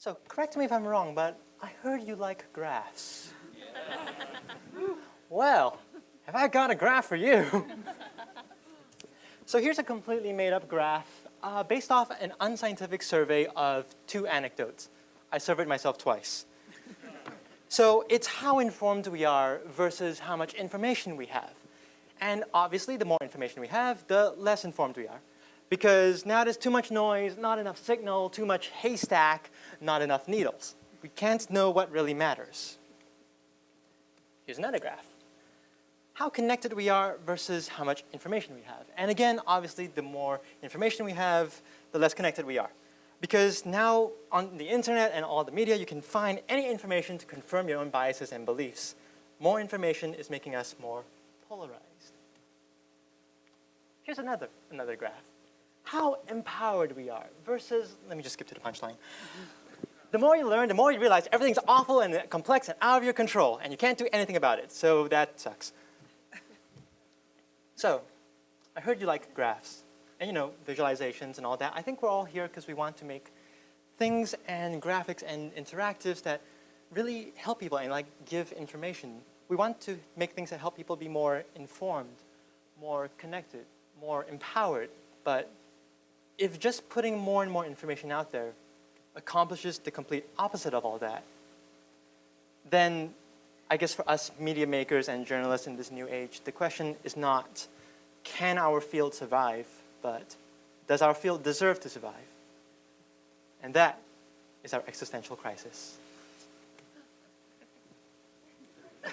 So correct me if I'm wrong, but I heard you like graphs. well, have I got a graph for you? so here's a completely made up graph uh, based off an unscientific survey of two anecdotes. I surveyed myself twice. so it's how informed we are versus how much information we have. And obviously, the more information we have, the less informed we are. Because now there's too much noise, not enough signal, too much haystack, not enough needles. We can't know what really matters. Here's another graph. How connected we are versus how much information we have. And again, obviously, the more information we have, the less connected we are. Because now on the internet and all the media, you can find any information to confirm your own biases and beliefs. More information is making us more polarized. Here's another, another graph. How empowered we are versus, let me just skip to the punchline. Mm-hmm. The more you learn, the more you realize everything's awful and complex and out of your control, and you can't do anything about it. So that sucks. So, I heard you like graphs and you know, visualizations and all that. I think we're all here because we want to make things and graphics and interactives that really help people and like give information. We want to make things that help people be more informed, more connected, more empowered. But if just putting more and more information out there accomplishes the complete opposite of all that, then I guess for us media makers and journalists in this new age, the question is not, can our field survive, but does our field deserve to survive? And that is our existential crisis.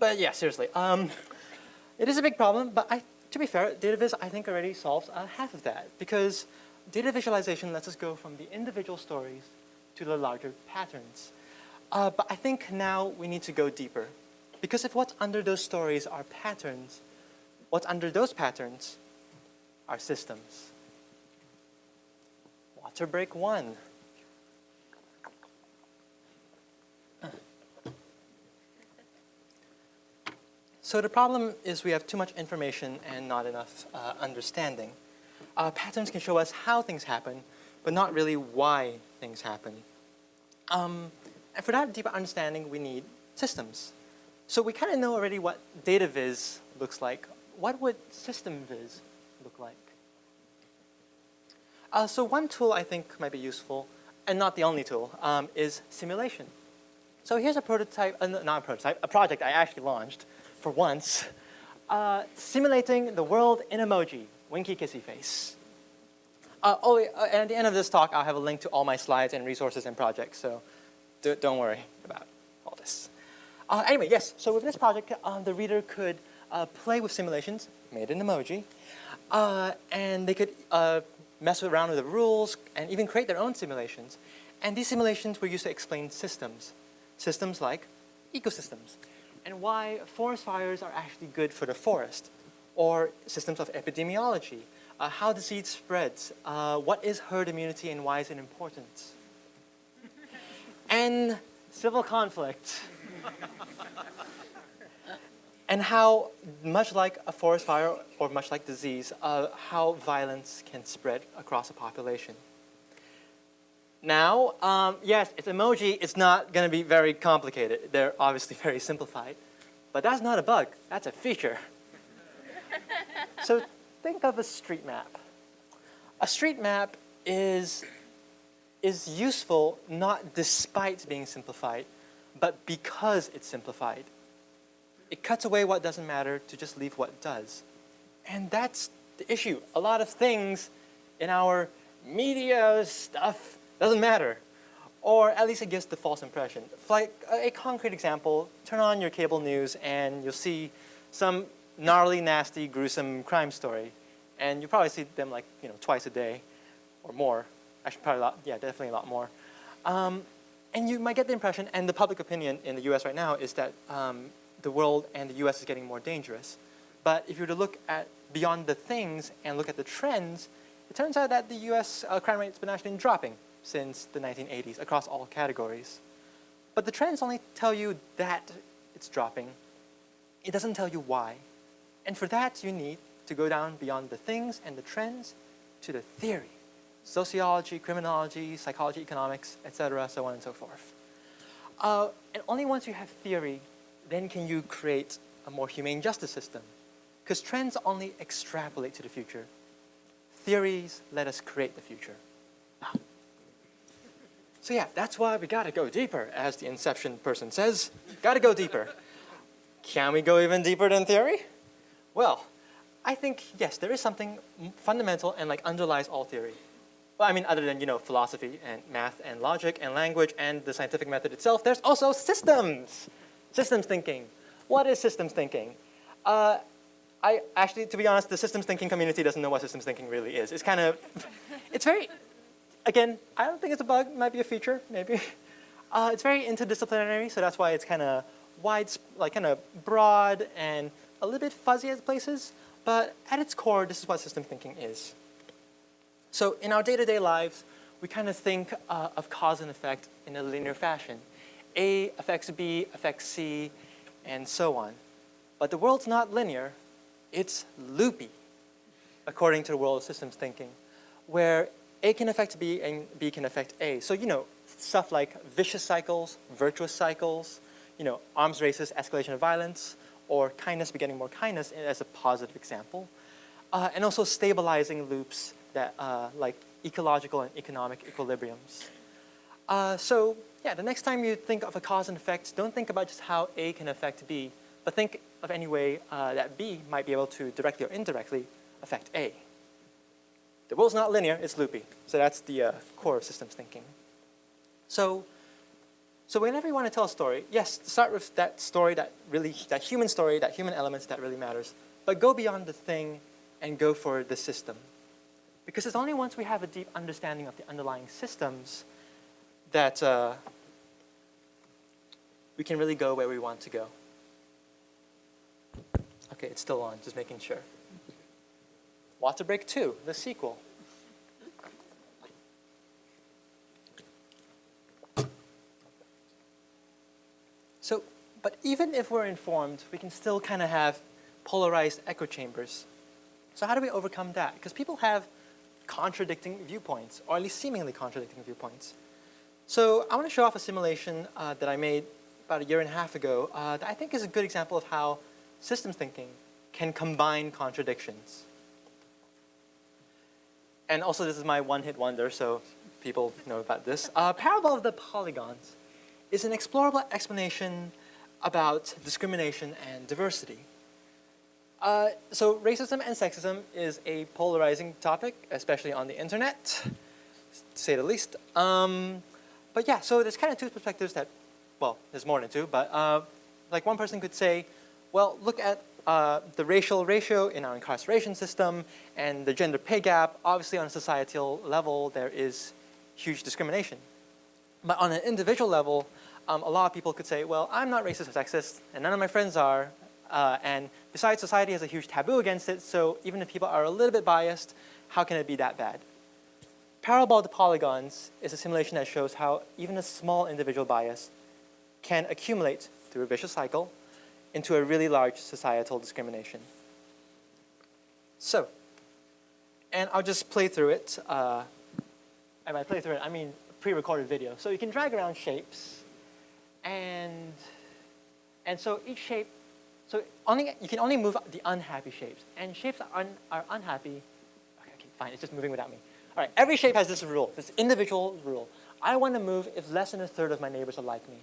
but yeah, seriously. Um, it is a big problem, but I, to be fair, DataVis I think already solves uh, half of that because data visualization lets us go from the individual stories to the larger patterns. Uh, but I think now we need to go deeper because if what's under those stories are patterns, what's under those patterns are systems. Water break one. So the problem is we have too much information and not enough uh, understanding. Uh, patterns can show us how things happen, but not really why things happen. Um, and for that deeper understanding, we need systems. So we kind of know already what data viz looks like. What would system viz look like? Uh, so one tool I think might be useful, and not the only tool, um, is simulation. So here's a prototype, uh, not a prototype, a project I actually launched for once, uh, simulating the world in emoji, winky kissy face. Uh, oh, uh, and at the end of this talk, I'll have a link to all my slides and resources and projects, so do, not worry about all this. Uh, anyway, yes, so with this project, uh, the reader could uh, play with simulations, made in emoji, and they could mess around with the rules and even create their own simulations. And these simulations were used to explain systems, systems like ecosystems and why forest fires are actually good for the forest, or systems of epidemiology, uh, how disease spreads, uh, what is herd immunity and why is it important, and civil conflict, and how, much like a forest fire or much like disease, uh, how violence can spread across a population. Now, um, yes, it's emoji. It's not going to be very complicated. They're obviously very simplified. But that's not a bug. That's a feature. so think of a street map. A street map is, is useful not despite being simplified, but because it's simplified. It cuts away what doesn't matter to just leave what does. And that's the issue. A lot of things in our media stuff doesn't matter. Or at least it gives the false impression. Like a concrete example, turn on your cable news and you'll see some gnarly, nasty, gruesome crime story. And you probably see them like, you know, twice a day or more. Actually, probably a lot, yeah, definitely a lot more. Um, and you might get the impression, and the public opinion in the US right now is that um, the world and the US is getting more dangerous. But if you were to look at beyond the things and look at the trends, it turns out that the US uh, crime rate has been actually dropping since the 1980s across all categories. But the trends only tell you that it's dropping. It doesn't tell you why. And for that, you need to go down beyond the things and the trends to the theory. sociology, criminology, psychology, economics, etc., so on and so forth. Uh, and only once you have theory, then can you create a more humane justice system. Because trends only extrapolate to the future. Theories let us create the future. So yeah, that's why we gotta go deeper, as the Inception person says. Gotta go deeper. Can we go even deeper than theory? Well, I think, yes, there is something fundamental and like underlies all theory. Well, I mean, other than, you know, philosophy and math and logic and language and the scientific method itself, there's also systems. Systems thinking. What is systems thinking? Uh, I actually, to be honest, the systems thinking community doesn't know what systems thinking really is. It's kind of, it's very, again, I don't think it's a bug, it might be a feature, maybe. Uh, it's very interdisciplinary, so that's why it's kind of wide, like kind of broad and a little bit fuzzy at places, but at its core, this is what system thinking is. So in our day-to-day -day lives, we kind of think uh, of cause and effect in a linear fashion. A affects B, affects C, and so on. But the world's not linear, it's loopy, according to the world of systems thinking, where A can affect B and B can affect A. So, you know, stuff like vicious cycles, virtuous cycles, you know, arms races, escalation of violence, or kindness begetting more kindness as a positive example. Uh, and also stabilizing loops that uh, like ecological and economic equilibriums. Uh, so yeah, the next time you think of a cause and effect, don't think about just how A can affect B, but think of any way uh, that B might be able to directly or indirectly affect A. The world's not linear, it's loopy. So that's the uh, core of systems thinking. So, so whenever you want to tell a story, yes, start with that story that really, that human story, that human elements that really matters, but go beyond the thing and go for the system. Because it's only once we have a deep understanding of the underlying systems that uh, we can really go where we want to go. Okay, it's still on, just making sure. Water Break 2, the sequel. So, but even if we're informed, we can still kind of have polarized echo chambers. So how do we overcome that? Because people have contradicting viewpoints, or at least seemingly contradicting viewpoints. So I want to show off a simulation uh, that I made about a year and a half ago uh, that I think is a good example of how systems thinking can combine contradictions. And also this is my one-hit wonder, so people know about this. Uh, Parable of the Polygons is an explorable explanation about discrimination and diversity. Uh, so racism and sexism is a polarizing topic, especially on the internet, to say the least. Um, but yeah, so there's kind of two perspectives that, well, there's more than two, but uh, like one person could say, well, look at uh, the racial ratio in our incarceration system and the gender pay gap. Obviously on a societal level, there is huge discrimination. But on an individual level, um, a lot of people could say, well, I'm not racist or sexist, and none of my friends are, uh, and besides, society has a huge taboo against it, so even if people are a little bit biased, how can it be that bad? Parable of the polygons is a simulation that shows how even a small individual bias can accumulate through a vicious cycle into a really large societal discrimination. So, and I'll just play through it. Uh, and by play through it, I mean pre-recorded video. So you can drag around shapes, and and so each shape so only, you can only move the unhappy shapes. And shapes are, un, are unhappy, okay, okay, fine, it's just moving without me. All right, every shape has this rule, this individual rule. I want to move if less than a third of my neighbors are like me.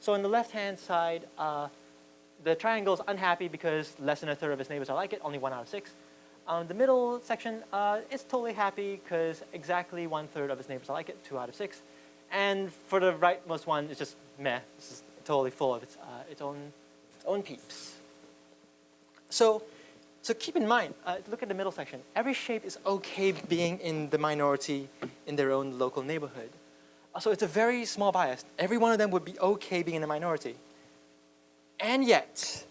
So on the left-hand side, uh, the triangle is unhappy because less than a third of its neighbors are like it, only one out of six. Um, the middle section uh, is totally happy because exactly one third of its neighbors are like it, two out of six. And for the rightmost one, it's just meh. This is totally full of its, uh, its, own, its own peeps. So, so keep in mind, uh, look at the middle section. Every shape is okay being in the minority in their own local neighborhood. Uh, so it's a very small bias. Every one of them would be okay being in the minority. And yet,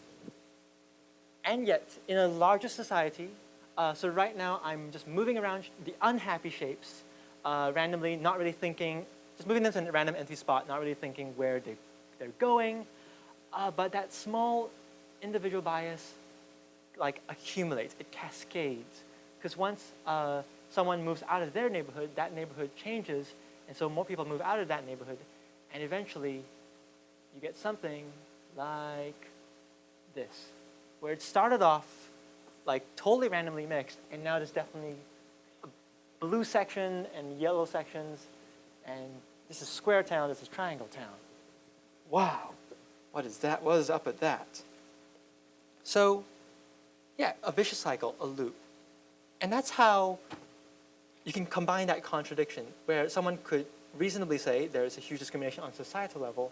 and yet, in a larger society, uh, so right now I'm just moving around the unhappy shapes uh, randomly, not really thinking, just moving them to a random empty spot, not really thinking where they, they're going. Uh, but that small individual bias like accumulates, it cascades. Because once a someone moves out of their neighborhood, that neighborhood changes, and so more people move out of that neighborhood, and eventually you get something like this, where it started off like totally randomly mixed, and now there's definitely a blue section and yellow sections, and this is square town, this is triangle town. Wow, what is that? What is up at that? So, yeah, a vicious cycle, a loop. And that's how you can combine that contradiction, where someone could reasonably say there is a huge discrimination on societal level,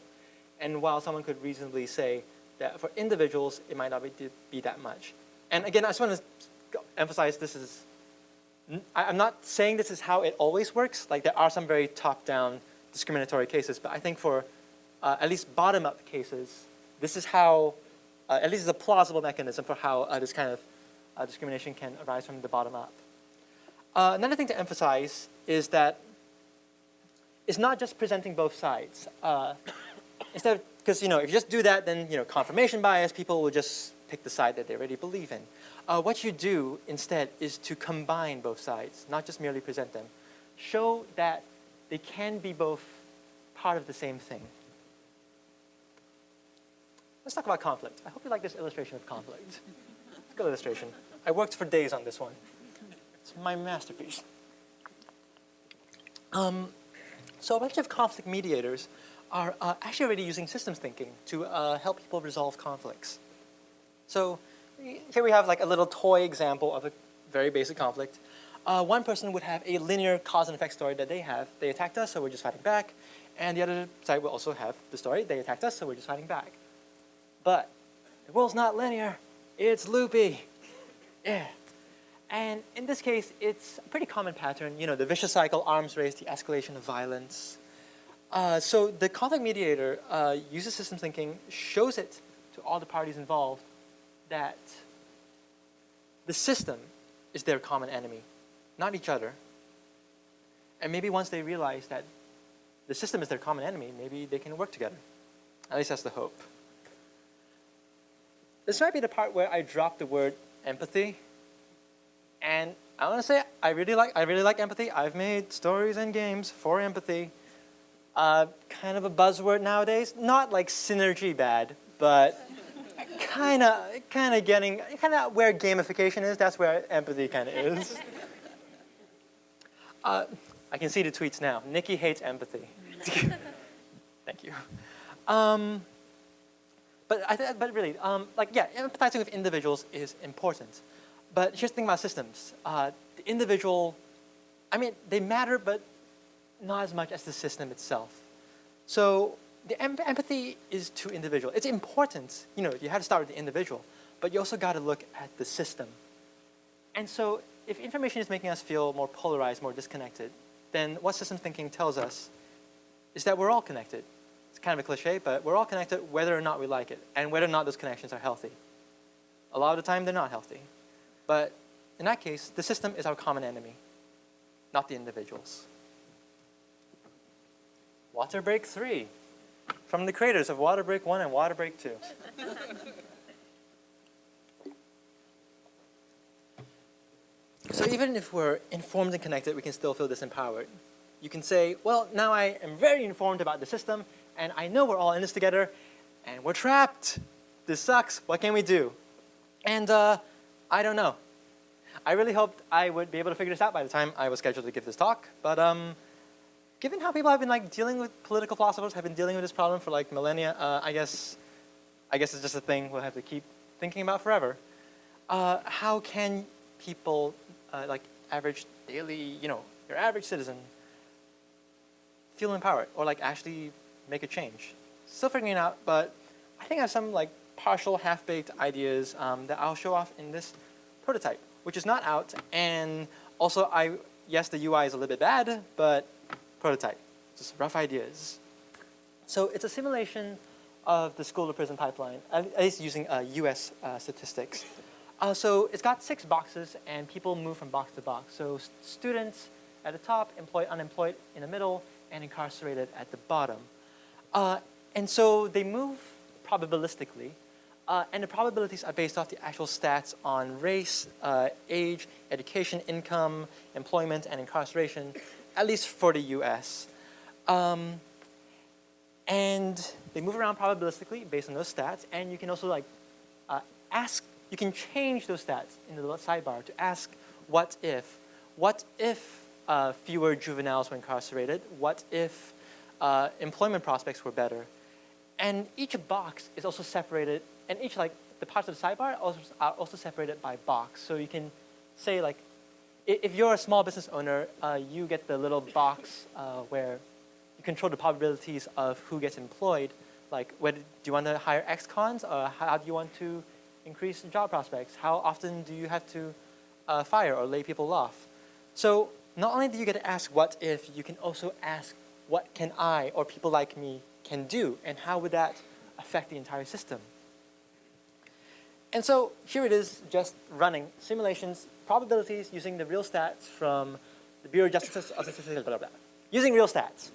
and while someone could reasonably say that for individuals, it might not be, be that much. And again, I just want to emphasize this is, I'm not saying this is how it always works. Like there are some very top-down discriminatory cases, but I think for uh, at least bottom-up cases, this is how, uh, at least is a plausible mechanism for how uh, this kind of uh, discrimination can arise from the bottom up. Uh, another thing to emphasize is that it's not just presenting both sides. Instead because you know, if you just do that, then you know, confirmation bias, people will just pick the side that they already believe in. Uh, what you do instead is to combine both sides, not just merely present them. Show that they can be both part of the same thing. Let's talk about conflict. I hope you like this illustration of conflict. It's a good illustration. I worked for days on this one. It's my masterpiece. Um, so a bunch of conflict mediators are uh, actually already using systems thinking to uh, help people resolve conflicts. So here we have like a little toy example of a very basic conflict. Uh, one person would have a linear cause and effect story that they have. They attacked us, so we're just fighting back. And the other side will also have the story. They attacked us, so we're just fighting back. But the world's not linear. It's loopy. Yeah. And in this case, it's a pretty common pattern. You know, the vicious cycle, arms race, the escalation of violence. Uh, so the conflict mediator uh, uses systems thinking, shows it to all the parties involved that the system is their common enemy, not each other. And maybe once they realize that the system is their common enemy, maybe they can work together. At least that's the hope. This might be the part where I drop the word empathy. And I want to say I really like I really like empathy. I've made stories and games for empathy. Uh, kind of a buzzword nowadays. Not like synergy bad, but kind of kind of getting kind of where gamification is. That's where empathy kind of is. Uh, I can see the tweets now. Nicky hates empathy. Thank you. Um, but, I but really, um, like, yeah, empathizing with individuals is important. But here's the thing about systems. Uh, the individual, I mean, they matter, but not as much as the system itself. So the em empathy is to individual. It's important, you know, you have to start with the individual, but you also got to look at the system. And so if information is making us feel more polarized, more disconnected, then what system thinking tells us is that we're all connected It's kind of a cliche, but we're all connected whether or not we like it and whether or not those connections are healthy. A lot of the time, they're not healthy. But in that case, the system is our common enemy, not the individuals. Water Break 3, from the creators of Water Break 1 and Water Break 2. so even if we're informed and connected, we can still feel disempowered. You can say, well, now I am very informed about the system, and I know we're all in this together, and we're trapped. This sucks. What can we do? And uh, I don't know. I really hoped I would be able to figure this out by the time I was scheduled to give this talk, but um, given how people have been like dealing with political philosophers have been dealing with this problem for like millennia, uh, I guess, I guess it's just a thing we'll have to keep thinking about forever. Uh, how can people, uh, like average daily, you know, your average citizen, feel empowered or like actually make a change. Still figuring it out, but I think I have some like partial half-baked ideas um, that I'll show off in this prototype, which is not out. And also, I yes, the UI is a little bit bad, but prototype, just rough ideas. So it's a simulation of the school to prison pipeline, at least using uh, US uh, statistics. Uh, so it's got six boxes and people move from box to box. So students at the top, employed, unemployed in the middle, and incarcerated at the bottom. Uh, and so they move probabilistically. Uh, and the probabilities are based off the actual stats on race, uh, age, education, income, employment, and incarceration, at least for the US. Um, and they move around probabilistically based on those stats, and you can also like uh, ask, you can change those stats in the sidebar to ask what if. What if uh, fewer juveniles were incarcerated? What if uh, employment prospects were better? And each box is also separated, and each like the parts of the sidebar are also separated by box. So you can say like, if you're a small business owner, uh, you get the little box uh, where you control the probabilities of who gets employed. Like, whether, do you want to hire ex-cons or how do you want to increase job prospects? How often do you have to uh, fire or lay people off? So not only do you get to ask what if, you can also ask what can I or people like me can do and how would that affect the entire system? And so here it is just running simulations, probabilities using the real stats from the Bureau of Justice, Statistics, blah, blah, blah, using real stats.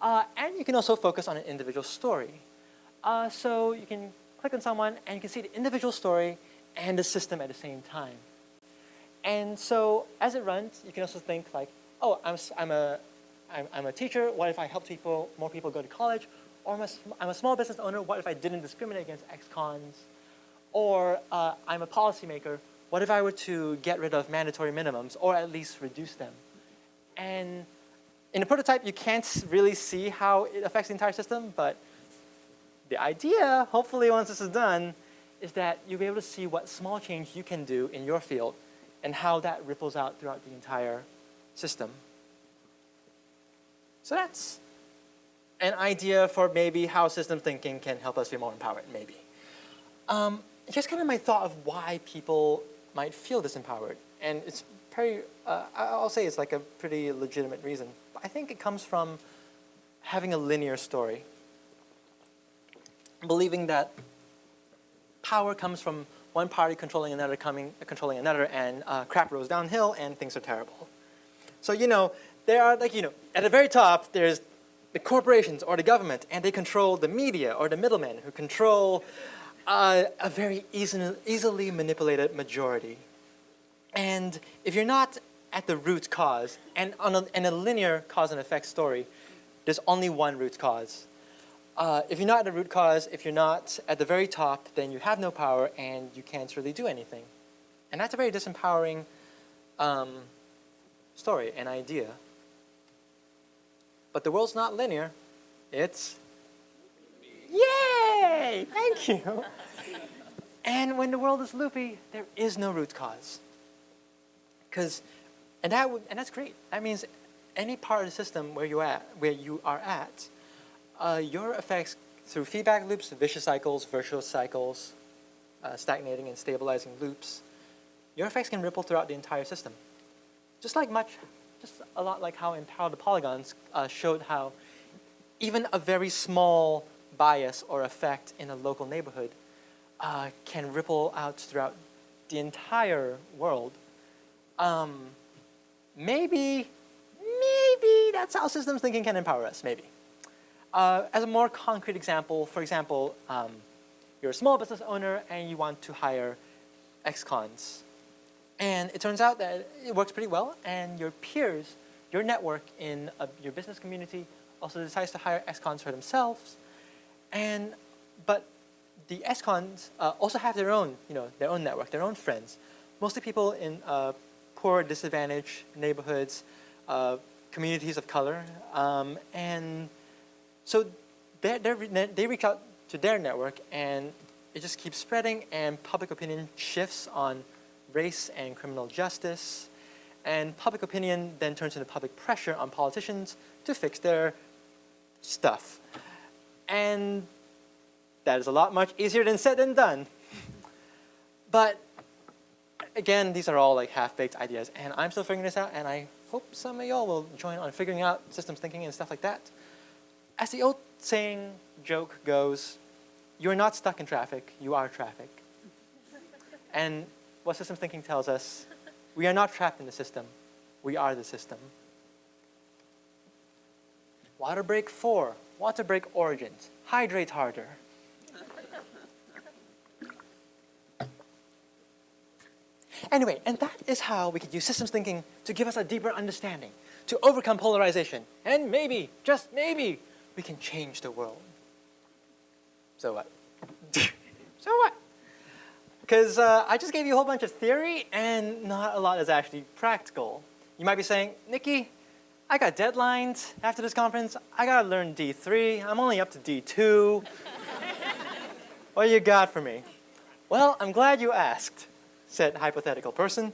Uh, and you can also focus on an individual story. Uh, so you can click on someone and you can see the individual story and the system at the same time. And so as it runs, you can also think like, oh, I'm, I'm, a, I'm, I'm a teacher. What if I help people, more people go to college? Or I'm a, I'm a small business owner. What if I didn't discriminate against ex-cons? Or uh, I'm a policymaker. What if I were to get rid of mandatory minimums or at least reduce them? And in a prototype, you can't really see how it affects the entire system, but the idea, hopefully once this is done, is that you'll be able to see what small change you can do in your field and how that ripples out throughout the entire system. So that's an idea for maybe how system thinking can help us be more empowered, maybe. Um, here's kind of my thought of why people might feel disempowered. And it's pretty, uh, I'll say it's like a pretty legitimate reason. But I think it comes from having a linear story. Believing that power comes from one party controlling another, coming, controlling another, and uh, crap rolls downhill and things are terrible. So, you know, there are like, you know, at the very top, there's the corporations or the government, and they control the media or the middlemen who control uh, a very easy, easily manipulated majority. And if you're not at the root cause, and on a, in a linear cause and effect story, there's only one root cause. Uh, if you're not at the root cause, if you're not at the very top, then you have no power and you can't really do anything. And that's a very disempowering um, story and idea. But the world's not linear. It's, yay, thank you. And when the world is loopy, there is no root cause. Because, and that and that's great. That means any part of the system where you at, where you are at, uh, your effects through feedback loops, vicious cycles, virtuous cycles, uh, stagnating and stabilizing loops, your effects can ripple throughout the entire system. Just like much, just a lot like how in the Polygons uh, showed how even a very small bias or effect in a local neighborhood uh, can ripple out throughout the entire world. Um, maybe, maybe that's how systems thinking can empower us, maybe. Uh, as a more concrete example, for example, um, you're a small business owner and you want to hire ex-cons. And it turns out that it works pretty well and your peers, your network in a, your business community also decides to hire ex-cons for themselves. And, but the ex-cons uh, also have their own, you know, their own network, their own friends. Mostly people in uh, poor, disadvantaged neighborhoods, uh, communities of color, um, and so they're, they're, they reach out to their network and it just keeps spreading and public opinion shifts on race and criminal justice. And public opinion then turns into public pressure on politicians to fix their stuff. And that is a lot much easier than said than done. But again, these are all like half-baked ideas and I'm still figuring this out and I hope some of y'all will join on figuring out systems thinking and stuff like that. As the old saying, joke goes, you're not stuck in traffic, you are traffic. and what systems thinking tells us, we are not trapped in the system, we are the system. Water break four, Water break origins. Hydrate harder. Anyway, and that is how we could use systems thinking to give us a deeper understanding, to overcome polarization, and maybe, just maybe, we can change the world. So what? so what? Because uh, I just gave you a whole bunch of theory and not a lot is actually practical. You might be saying, Nicky, I got deadlines after this conference. I gotta learn D3. I'm only up to D2. what do you got for me? Well, I'm glad you asked, said hypothetical person.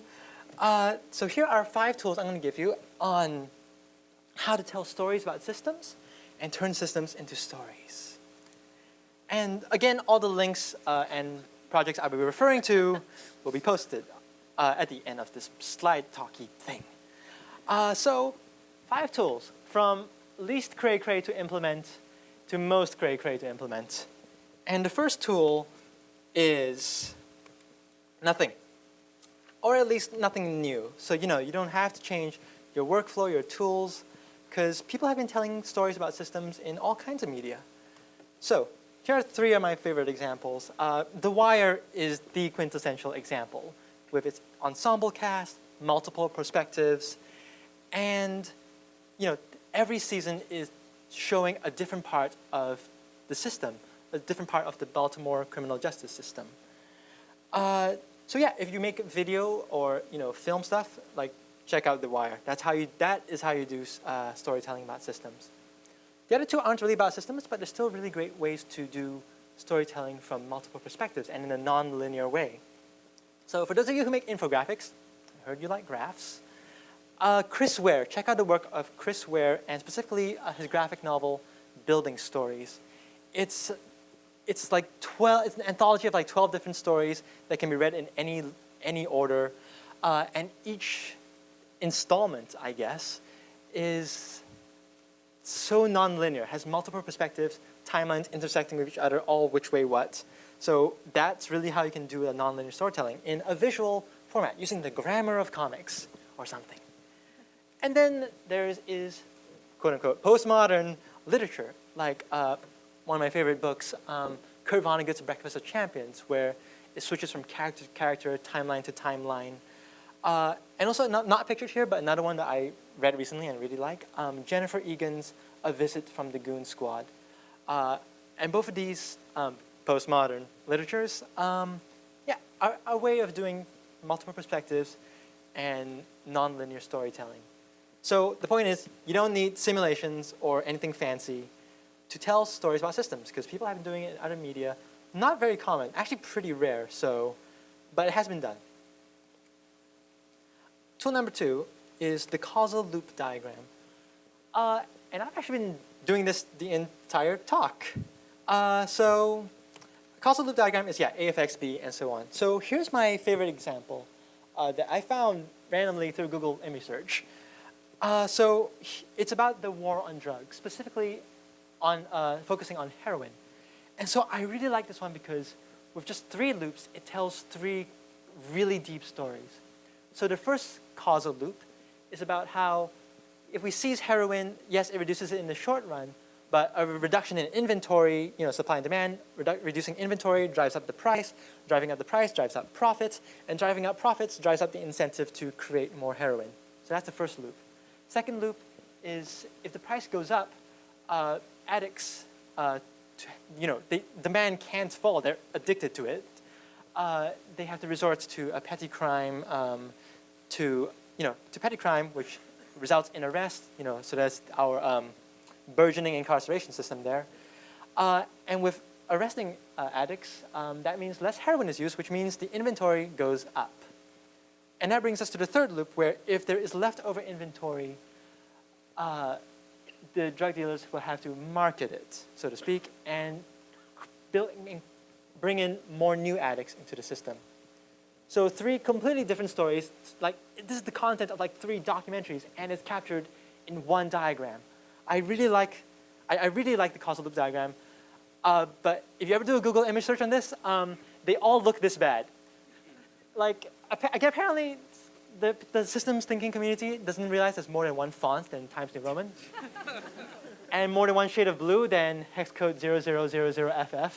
Uh, so here are five tools I'm gonna give you on how to tell stories about systems and turn systems into stories. And again, all the links uh, and projects I will be referring to will be posted uh, at the end of this slide talky thing. Uh, so five tools from least cray cray to implement to most cray cray to implement. And the first tool is nothing, or at least nothing new. So you know, you don't have to change your workflow, your tools, because people have been telling stories about systems in all kinds of media. So here are three of my favorite examples. Uh, the Wire is the quintessential example with its ensemble cast, multiple perspectives, and you know, every season is showing a different part of the system, a different part of the Baltimore criminal justice system. Uh, so yeah, if you make video or you know film stuff, like check out The Wire. That's how you. That is how you do uh, storytelling about systems. The other two aren't really about systems, but they're still really great ways to do storytelling from multiple perspectives and in a non-linear way. So for those of you who make infographics, I heard you like graphs. Uh, Chris Ware, check out the work of Chris Ware and specifically uh, his graphic novel, Building Stories. It's, it's like 12, it's an anthology of like 12 different stories that can be read in any, any order. Uh, and each installment, I guess, is so nonlinear, has multiple perspectives, timelines intersecting with each other, all which way what. So that's really how you can do a nonlinear storytelling in a visual format, using the grammar of comics or something. And then there is, quote unquote, postmodern literature, like uh, one of my favorite books, um, Kurt Vonnegut's Breakfast of Champions, where it switches from character to character, timeline to timeline. Uh, and also, not, not pictured here, but another one that I read recently and really like, um, Jennifer Egan's A Visit from the Goon Squad. Uh, and both of these um, postmodern literatures, um, yeah, are a way of doing multiple perspectives and nonlinear storytelling. So the point is, you don't need simulations or anything fancy to tell stories about systems because people have been doing it in other media. Not very common, actually pretty rare, so, but it has been done. Tool number two is the causal loop diagram. Uh, and I've actually been doing this the entire talk. Uh, so causal loop diagram is, yeah, AFXB and so on. So here's my favorite example uh, that I found randomly through Google image search. Uh, so it's about the war on drugs, specifically on uh, focusing on heroin. And so I really like this one because with just three loops, it tells three really deep stories. So the first causal loop is about how if we seize heroin, yes, it reduces it in the short run, but a reduction in inventory, you know, supply and demand, redu reducing inventory drives up the price, driving up the price drives up profits, and driving up profits drives up the incentive to create more heroin. So that's the first loop. Second loop is if the price goes up, uh, addicts, uh, you know, they, demand can't fall, they're addicted to it. Uh, they have to resort to a petty crime, um, to, you know, to petty crime, which results in arrest, you know, so that's our um, burgeoning incarceration system there. Uh, and with arresting uh, addicts, um, that means less heroin is used, which means the inventory goes up. And that brings us to the third loop where if there is leftover inventory, uh, the drug dealers will have to market it, so to speak, and bring in more new addicts into the system. So three completely different stories, like this is the content of like three documentaries and it's captured in one diagram. I really like, I, I really like the causal loop diagram, uh, but if you ever do a Google image search on this, um, they all look this bad. Like apparently, the, the systems thinking community doesn't realize there's more than one font than Times New Roman. and more than one shade of blue than hex code 0000FF.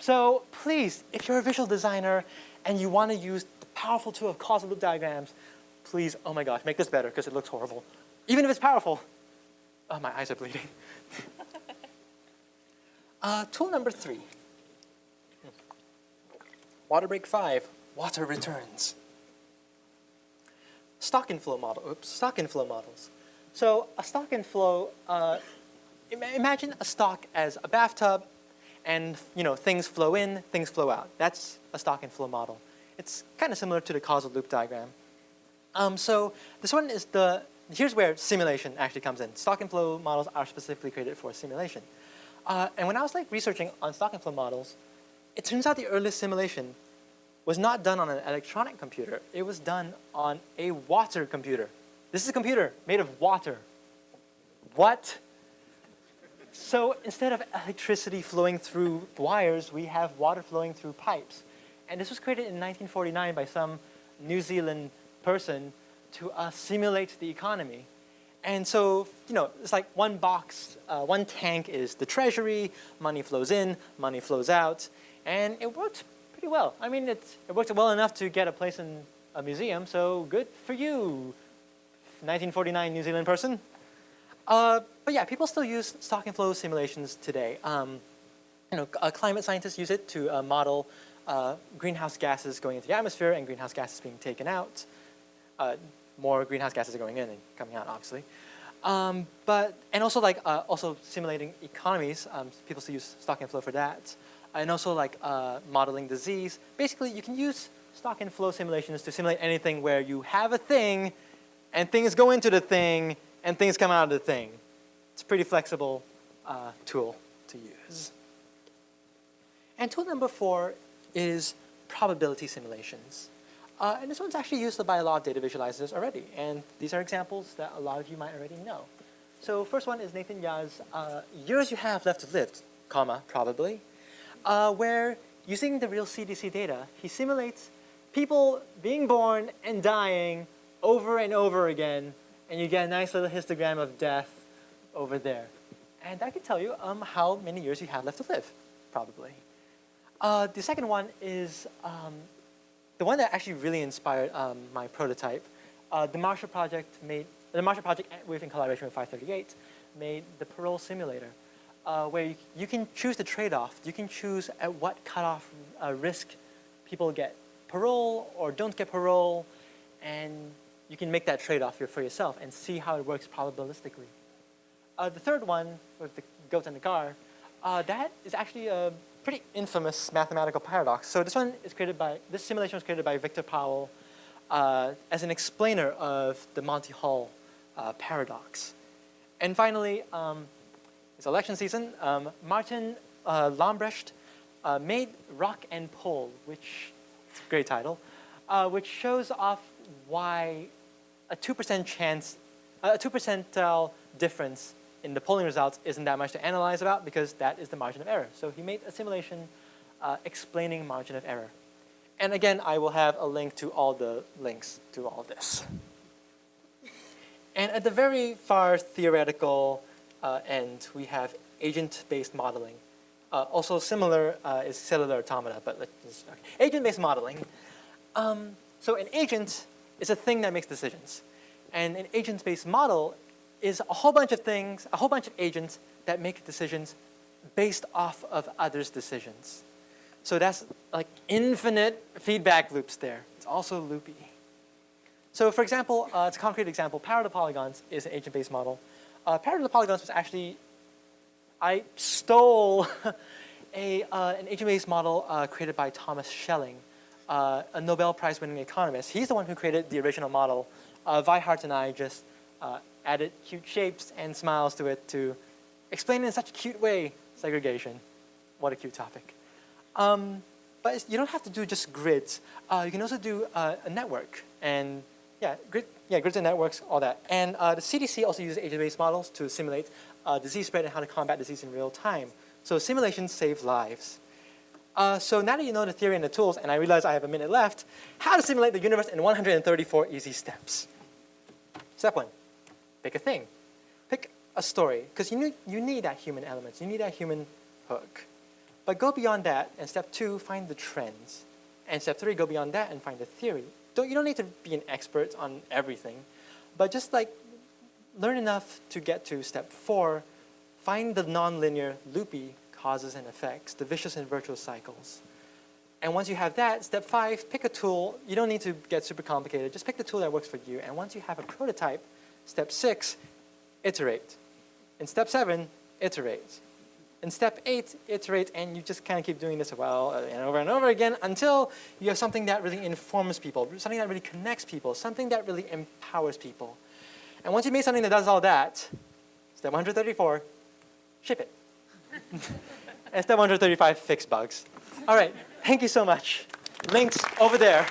So please, if you're a visual designer and you want to use the powerful tool of causal loop diagrams, please, oh my gosh, make this better because it looks horrible. Even if it's powerful. Oh, my eyes are bleeding. uh, tool number three. Water break five, water returns. Stock and flow model, oops, stock and flow models. So a stock and flow, uh, imagine a stock as a bathtub and you know, things flow in, things flow out. That's a stock and flow model. It's kind of similar to the causal loop diagram. Um, so this one is the, here's where simulation actually comes in. Stock and flow models are specifically created for simulation. Uh, and when I was like researching on stock and flow models, it turns out the earliest simulation was not done on an electronic computer. It was done on a water computer. This is a computer made of water. What? So instead of electricity flowing through wires, we have water flowing through pipes. And this was created in 1949 by some New Zealand person to uh, simulate the economy. And so, you know, it's like one box, uh, one tank is the treasury, money flows in, money flows out, and it worked pretty well. I mean, it, it worked well enough to get a place in a museum, so good for you, 1949 New Zealand person. Uh, but yeah, people still use stock and flow simulations today. Um, you know, uh, climate scientists use it to uh, model uh, greenhouse gases going into the atmosphere and greenhouse gases being taken out. Uh, more greenhouse gases are going in and coming out, obviously. Um, but, and also like, uh, also simulating economies, um, people still use stock and flow for that. And also like modeling disease. Basically, you can use stock and flow simulations to simulate anything where you have a thing and things go into the thing and things come out of the thing. It's a pretty flexible uh, tool to use. And tool number four is probability simulations. Uh, and this one's actually used by a lot of data visualizers already. And these are examples that a lot of you might already know. So first one is Nathan Yau's uh, years you have left to live, comma, probably, uh, where using the real CDC data, he simulates people being born and dying over and over again and you get a nice little histogram of death over there. And that can tell you um, how many years you have left to live, probably. Uh, the second one is um, the one that actually really inspired um, my prototype. Uh, the Marshall Project made, the Marshall Project with in collaboration with 538 made the parole simulator uh, where you, can choose the trade-off. You can choose at what cutoff uh, risk people get parole or don't get parole and you can make that trade-off for yourself and see how it works probabilistically. Uh, the third one, with the goat and the car, uh, that is actually a pretty infamous mathematical paradox. So this one is created by, this simulation was created by Victor Powell uh, as an explainer of the Monty Hall uh, paradox. And finally, um, it's election season. Um, Martin uh, Lambrecht uh, made Rock and Poll, which, great title, which shows off why a 2% chance, a 2 percentile difference in the polling results isn't that much to analyze about because that is the margin of error. So he made a simulation uh, explaining margin of error. And again, I will have a link to all the links to all this. And at the very far theoretical uh, end, we have agent-based modeling. Uh, also similar uh, is cellular automata, but let's okay. agent-based modeling. Um, so an agent is a thing that makes decisions. And an agent-based model is a whole bunch of things, a whole bunch of agents that make decisions based off of others' decisions. So that's like infinite feedback loops there. It's also loopy. So for example, uh, it's a concrete example, parallel polygons is an agent-based model. Uh, parallel polygons was actually, I stole a, uh, an agent-based model uh, created by Thomas Schelling uh, a Nobel Prize winning economist. He's the one who created the original model. Uh, Vi Hart and I just uh, added cute shapes and smiles to it to explain in such a cute way segregation. What a cute topic. Um, but you don't have to do just grids. Uh, you can also do a network and yeah, grid, yeah, grids and networks, all that. And uh, the CDC also uses agent-based models to simulate uh, disease spread and how to combat disease in real time. So simulations save lives. Uh, so now that you know the theory and the tools, and I realize I have a minute left, how to simulate the universe in 134 easy steps. Step one, pick a thing. Pick a story, because you need, you need that human element. You need that human hook. But go beyond that, and step two, find the trends. And step three, go beyond that and find the theory. Don't, you don't need to be an expert on everything, but just like learn enough to get to step four, find the nonlinear loopy causes and effects, the vicious and virtuous cycles. And once you have that, step five, pick a tool. You don't need to get super complicated. Just pick the tool that works for you. And once you have a prototype, step six, iterate. In step seven, iterate. In step eight, iterate, and you just kind of keep doing this well uh, and over and over again until you have something that really informs people, something that really connects people, something that really empowers people. And once you made something that does all that, step 134, ship it. and step 135, fix bugs. All right, thank you so much. Links over there.